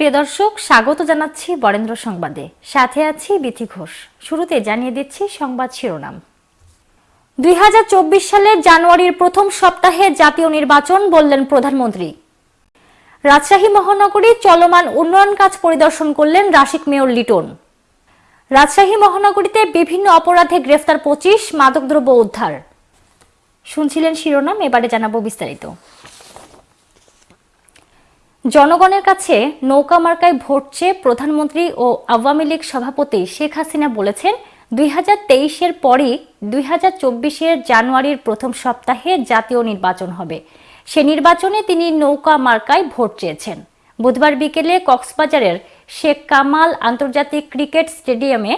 প্রিয় দর্শক, স্বাগত জানাচ্ছি বরেন্দ্র সংবাদে। সাথে আছি বিথি ঘোষ। শুরুতে জানিয়ে দিচ্ছি সংবাদ শিরোনাম। দুই সালের জানুয়ারির প্রথম সপ্তাহে জাতীয় নির্বাচন বললেন প্রধানমন্ত্রী। রাজশাহী মহানগরী চলমান উন্নয়ন কাজ পরিদর্শন করলেন রাশিক মেয়র লিটন। রাজশাহী মহানগরীতে বিভিন্ন অপরাধে গ্রেফতার পঁচিশ মাদকদ্রব্য উদ্ধার। শুনছিলেন শিরোনাম, এবারে জানাব বিস্তারিত। জনগণের কাছে নৌকা মার্কায় ভোট চেয়ে প্রধানমন্ত্রী ও আওয়ামী লীগ সভাপতি শেখ হাসিনা বলেছেন, দুই হাজার তেইশের পরই দুই হাজার চব্বিশের জানুয়ারির প্রথম সপ্তাহে জাতীয় নির্বাচন হবে। সে নির্বাচনে তিনি নৌকা মার্কায় ভোট চেয়েছেন। বুধবার বিকেলে কক্সবাজারের শেখ কামাল আন্তর্জাতিক ক্রিকেট স্টেডিয়ামে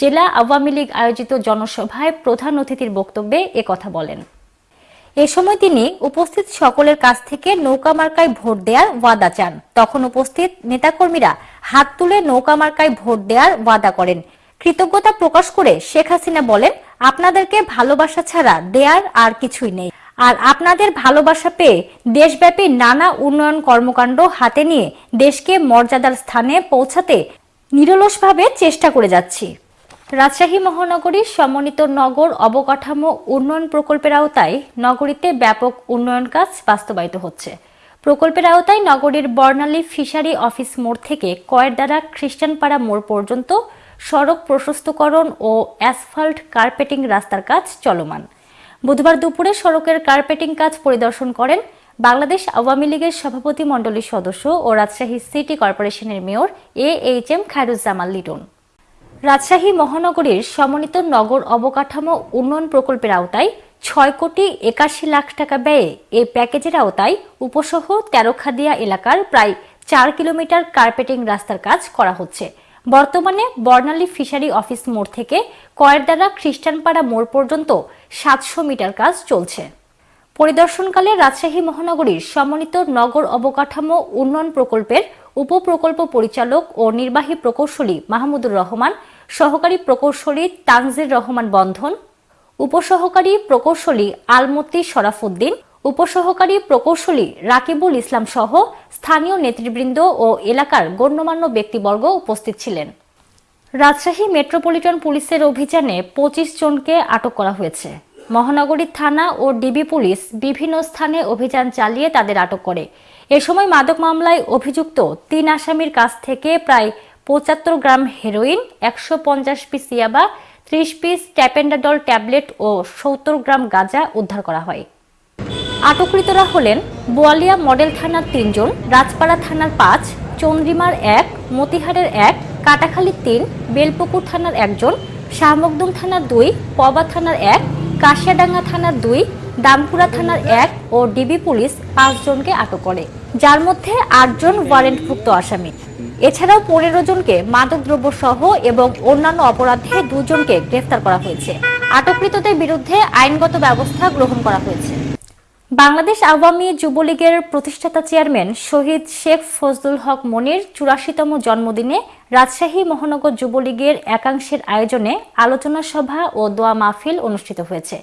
জেলা আওয়ামী লীগ আয়োজিত জনসভায় প্রধান অতিথির বক্তব্যে একথা বলেন। এ সময় তিনি উপস্থিত সকলের কাছ থেকে নৌকা মার্কায় ভোট দেওয়ার ওয়াদা চান। তখন উপস্থিত নেতাকর্মীরা হাত তুলে নৌকা মার্কায় ভোট দেওয়ার ওয়াদা করেন। কৃতজ্ঞতা প্রকাশ করে শেখ হাসিনা বলেন, আপনাদেরকে ভালোবাসা ছাড়া দেয়ার আর কিছুই নেই। আর আপনাদের ভালোবাসা পেয়ে দেশব্যাপী নানা উন্নয়ন কর্মকাণ্ড হাতে নিয়ে দেশকে মর্যাদার স্থানে পৌঁছাতে নিরলসভাবে চেষ্টা করে যাচ্ছি। রাজশাহী মহানগরীর সমন্বিত নগর অবকাঠামো উন্নয়ন প্রকল্পের আওতায় নগরীতে ব্যাপক উন্নয়ন কাজ বাস্তবায়িত হচ্ছে। প্রকল্পের আওতায় নগরীর বর্ণালী ফিশারি অফিস মোড় থেকে কয়েরদারা খ্রিস্টানপাড়া মোড় পর্যন্ত সড়ক প্রশস্তকরণ ও অ্যাসফাল্ট কার্পেটিং রাস্তার কাজ চলমান। বুধবার দুপুরে সড়কের কার্পেটিং কাজ পরিদর্শন করেন বাংলাদেশ আওয়ামী লীগের সভাপতি মণ্ডলীর সদস্য ও রাজশাহী সিটি কর্পোরেশনের mayor A H M Khairuzzaman Liton. Rajshahi মহানগরীর সমন্বিত নগর অবকাঠামো উন্নয়ন প্রকল্পের আওতায় ছয় কোটি একাশি লাখ টাকা ব্যয়ে এই প্যাকেজের আওতায় উপসহ তেরোখাদিয়া এলাকার প্রায় চার কিলোমিটার কার্পেটিং রাস্তার কাজ করা হচ্ছে। বর্তমানে বর্ণালী ফিশারি অফিস মোড় থেকে কয়েরদারা খ্রিস্টানপাড়া মোড় পর্যন্ত সাতশো মিটার কাজ চলছে। পরিদর্শনকালে রাজশাহী মহানগরীর সমন্বিত নগর অবকাঠামো উন্নয়ন প্রকল্পের উপপ্রকল্প পরিচালক ও নির্বাহী প্রকৌশলী মাহমুদুর রহমান সহকারী প্রকৌশলী তানজির রহমান বন্ধন, উপসহকারী প্রকৌশলী আলমতি শরাফুদ্দিন উপসহকারী প্রকৌশলী রাকিবুল ইসলাম সহ স্থানীয় নেতৃবৃন্দ ও এলাকার গণ্যমান্য ব্যক্তিবর্গ উপস্থিত ছিলেন। রাজশাহী মেট্রোপলিটন পুলিশের অভিযানে পঁচিশ জনকে আটক করা হয়েছে। মহানগরী থানা ও ডিবি পুলিশ বিভিন্ন স্থানে অভিযান চালিয়ে তাদের আটক করে। এ সময় মাদক মামলায় অভিযুক্ত তিন আসামির কাছ থেকে প্রায় পঁচাত্তর গ্রাম হেরোইন, একশো পঞ্চাশ পিস ইয়াবা, ত্রিশ পিস ট্যাপেন্ডাডল ট্যাবলেট ও সত্তর গ্রাম গাঁজা উদ্ধার করা হয়। আটককৃতরা হলেন বোয়ালিয়া মডেল থানার তিনজন, রাজপাড়া থানার পাঁচ, চন্দ্রিমার এক, মতিহারের এক, কাটাখালী তিন, বেলপুকুর থানার একজন, শাহমকদুম থানার দুই, পবা থানার এক, কাশিয়াডাঙ্গা থানার দুই, দামপুরা থানার এক ও ডিবি পুলিশ পাঁচজনকে আটক করে। যার মধ্যে আটজন ওয়ারেন্টভুক্ত আসামি। এছাড়াও পনেরো জনকে মাদকদ্রব্য সহ এবং অন্যান্য অপরাধে দুজনকে গ্রেফতার করা হয়েছে। আটককৃতদের বিরুদ্ধে আইনগত ব্যবস্থা গ্রহণ করা হয়েছে। বাংলাদেশ আওয়ামী যুবলীগের প্রতিষ্ঠাতা চেয়ারম্যান শহীদ শেখ ফজলুল হক মনির চুরাশিতম জন্মদিনে রাজশাহী মহানগর যুবলীগের একাংশের আয়োজনে আলোচনা সভা ও দোয়া মাহফিল অনুষ্ঠিত হয়েছে।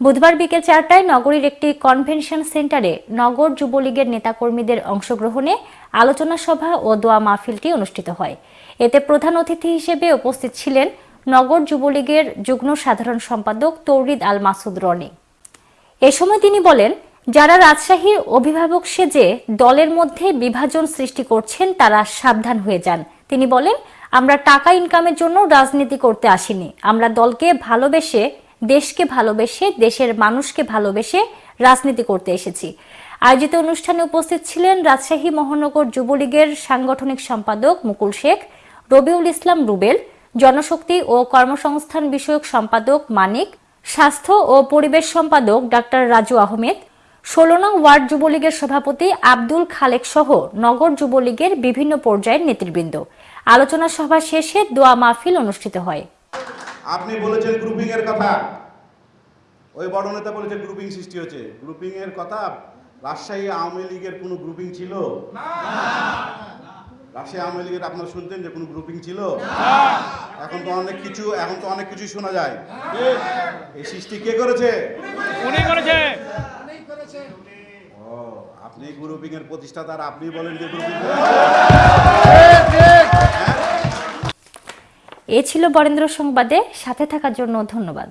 বুধবার বিকেল চারটায় নগরীর একটি কনভেনশন সেন্টারে নগর যুবলীগের নেতাকর্মীদের অংশগ্রহণে আলোচনা সভা ও দোয়া মাহফিলটি অনুষ্ঠিত হয়। এতে প্রধান অতিথি হিসেবে উপস্থিত ছিলেন নগর যুবলীগের যুগ্ম সাধারণ সম্পাদক তৌরিদ আল মাসুদ রনি। এ সময় তিনি বলেন, যারা রাজশাহীর অভিভাবক সেজে দলের মধ্যে বিভাজন সৃষ্টি করছেন, তারা সাবধান হয়ে যান। তিনি বলেন, আমরা টাকা ইনকামের জন্য রাজনীতি করতে আসিনি। আমরা দলকে ভালোবেসে দেশকে ভালোবেসে, দেশের মানুষকে ভালোবেসে রাজনীতি করতে এসেছি। আয়োজিত অনুষ্ঠানে উপস্থিত ছিলেন রাজশাহী মহানগর যুবলীগের সাংগঠনিক সম্পাদক মুকুল শেখ, রবিউল ইসলাম রুবেল, জনশক্তি ও কর্মসংস্থান বিষয়ক সম্পাদক মানিক, স্বাস্থ্য ও পরিবেশ সম্পাদক ডাক্তার রাজু আহমেদ, ষোলো নং ওয়ার্ড যুবলীগের সভাপতি আব্দুল খালেক সহ নগর যুবলীগের বিভিন্ন পর্যায়ের নেতৃবৃন্দ। আলোচনা সভা শেষে দোয়া মাহফিল অনুষ্ঠিত হয়। আপনি বলেছেন গ্রুপিং এর কথা। ওই বড় নেতা বলেছে গ্রুপিং সৃষ্টি হচ্ছে গ্রুপিং এর কথা রাজশাহী আওয়ামী লীগের কোনো গ্রুপিং ছিল? রাজশাহী আওয়ামী লীগের আপনারা শুনতেন যে কোনো গ্রুপিং ছিল? এখন তো অনেক কিছু এখন তো অনেক কিছু শোনা যায়। এই সৃষ্টি কে করেছে? উনি করেছে। ও আপনি গ্রুপিং এর প্রতিষ্ঠাতা আপনি বলেন যে গ্রুপিং এ ছিল বরেন্দ্র সংবাদে। সাথে থাকার জন্য ধন্যবাদ।